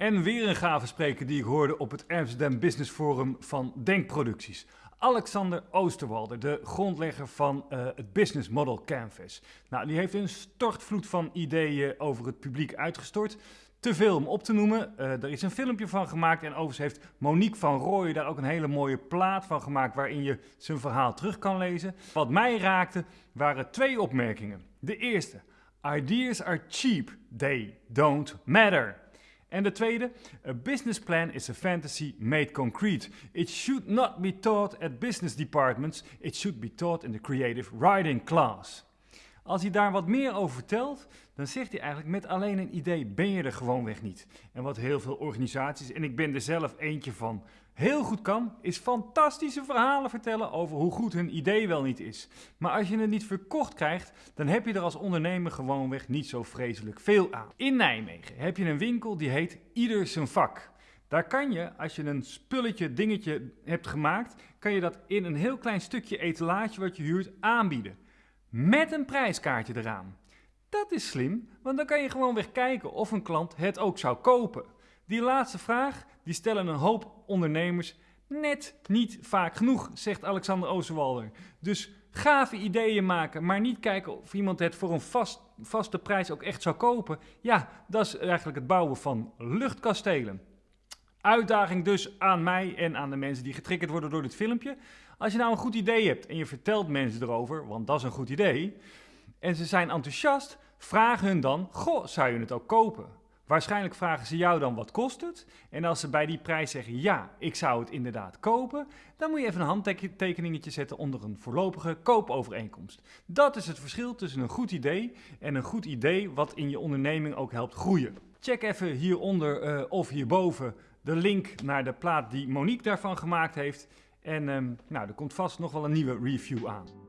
En weer een gave spreker die ik hoorde op het Amsterdam Business Forum van Denkproducties. Alexander Oosterwalder, de grondlegger van uh, het Business Model Canvas. Nou, die heeft een stortvloed van ideeën over het publiek uitgestort. Te veel om op te noemen. Uh, er is een filmpje van gemaakt en overigens heeft Monique van Rooyen daar ook een hele mooie plaat van gemaakt waarin je zijn verhaal terug kan lezen. Wat mij raakte waren twee opmerkingen. De eerste, ideas are cheap, they don't matter. En de tweede, a business plan is a fantasy made concrete. It should not be taught at business departments, it should be taught in the creative writing class. Als hij daar wat meer over vertelt, dan zegt hij eigenlijk met alleen een idee ben je er gewoonweg niet. En wat heel veel organisaties, en ik ben er zelf eentje van, heel goed kan, is fantastische verhalen vertellen over hoe goed hun idee wel niet is. Maar als je het niet verkocht krijgt, dan heb je er als ondernemer gewoonweg niet zo vreselijk veel aan. In Nijmegen heb je een winkel die heet Ieder zijn vak. Daar kan je, als je een spulletje, dingetje hebt gemaakt, kan je dat in een heel klein stukje etalage wat je huurt aanbieden. Met een prijskaartje eraan. Dat is slim, want dan kan je gewoon weer kijken of een klant het ook zou kopen. Die laatste vraag, die stellen een hoop ondernemers net niet vaak genoeg, zegt Alexander Oosterwalder. Dus gave ideeën maken, maar niet kijken of iemand het voor een vast, vaste prijs ook echt zou kopen. Ja, dat is eigenlijk het bouwen van luchtkastelen. Uitdaging dus aan mij en aan de mensen die getriggerd worden door dit filmpje. Als je nou een goed idee hebt en je vertelt mensen erover, want dat is een goed idee, en ze zijn enthousiast, vraag hun dan, goh, zou je het ook kopen? Waarschijnlijk vragen ze jou dan wat kost het. En als ze bij die prijs zeggen ja, ik zou het inderdaad kopen, dan moet je even een handtekeningetje zetten onder een voorlopige koopovereenkomst. Dat is het verschil tussen een goed idee en een goed idee wat in je onderneming ook helpt groeien. Check even hieronder uh, of hierboven de link naar de plaat die Monique daarvan gemaakt heeft. En um, nou, er komt vast nog wel een nieuwe review aan.